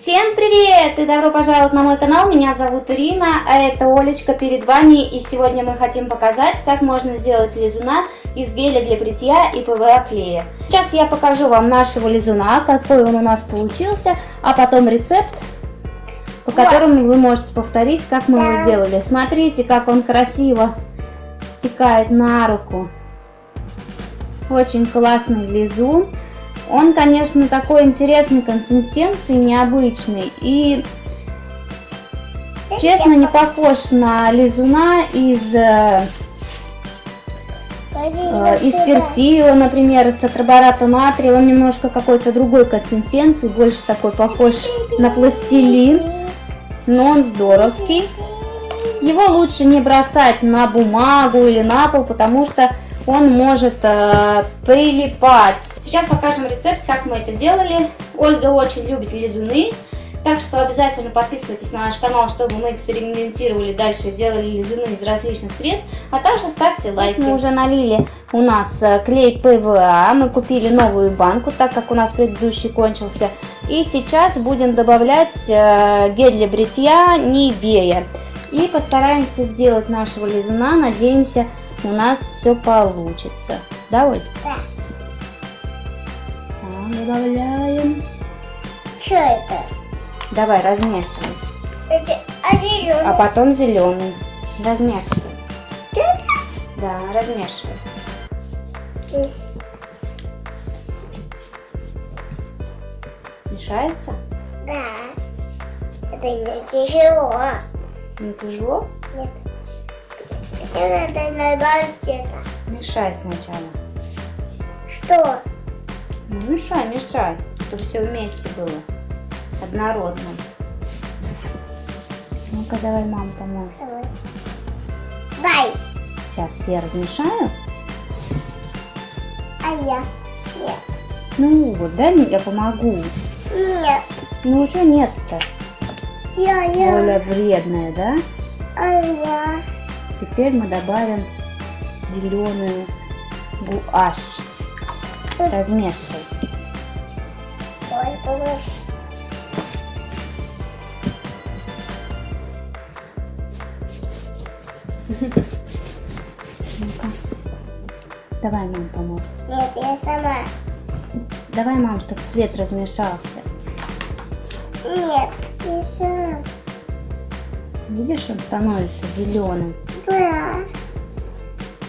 Всем привет и добро пожаловать на мой канал, меня зовут Ирина, а это Олечка перед вами и сегодня мы хотим показать, как можно сделать лизуна из геля для бритья и ПВА клея. Сейчас я покажу вам нашего лизуна, какой он у нас получился, а потом рецепт, по которому вы можете повторить, как мы его сделали. Смотрите, как он красиво стекает на руку. Очень классный лизун. Он, конечно, такой интересной консистенции, необычный. И, честно, не похож на лизуна из, э, э, из персила, например, из тетрабората натрия. Он немножко какой-то другой консистенции, больше такой похож на пластилин. Но он здоровский. Его лучше не бросать на бумагу или на пол, потому что он может э, прилипать. Сейчас покажем рецепт, как мы это делали. Ольга очень любит лизуны, так что обязательно подписывайтесь на наш канал, чтобы мы экспериментировали дальше, делали лизуны из различных средств, а также ставьте лайки. Здесь мы уже налили у нас э, клей ПВА, мы купили новую банку, так как у нас предыдущий кончился. И сейчас будем добавлять э, гель для бритья Nivea. И постараемся сделать нашего лизуна, надеемся, у нас все получится. Да, Оль? Да. Так, добавляем. Что это? Давай, размешивай. Это а зеленый? А потом зеленый. Размешивай. Это? Да, размешивай. Мешается? Да. Это не тяжело. Не тяжело? Нет. Хотя надо добавить это. Мешай сначала. Что? Ну, мешай, мешай, чтобы все вместе было. Однородно. Ну-ка, давай мама поможет. Давай. Дай. Сейчас я размешаю. А я? Нет. Ну вот, дай мне, я помогу. Нет. Ну что нет-то? Я, я. Оля вредная, да? А я. Теперь мы добавим зеленую гуашь. Размешивай. Ну-ка. Давай, мам, поможет. Нет, я сама. Давай, мам, чтобы цвет размешался. Нет, я сама. Видишь, он становится зеленым. Да.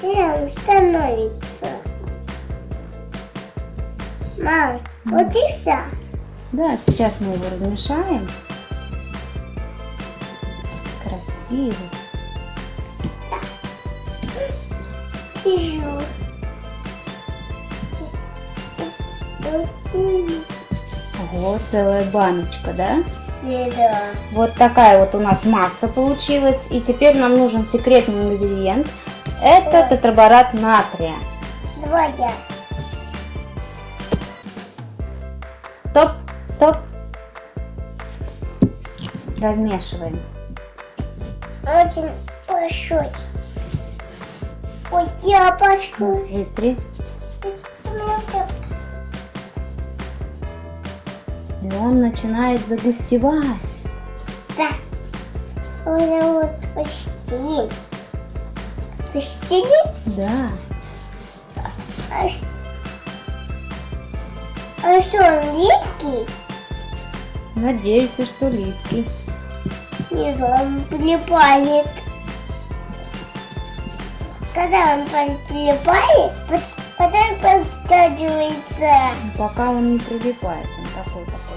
Прям становится. Мам, и все. Да, сейчас мы его размешаем. Красиво. Вижу. Ого, целая баночка, да? Да. Вот такая вот у нас масса получилась. И теперь нам нужен секретный ингредиент. Это тетраборат натрия. Два я. Стоп, стоп. Размешиваем. Очень большой. Ой, яблочко. Вытри. И он начинает загустевать. Да. Вот вот почти. Почти? Да. А, а что, он липкий? Надеюсь, что липкий. Нет, он прилипает. Когда он прилипает, потом подстадивается. Пока он не прилипает, он такой такой.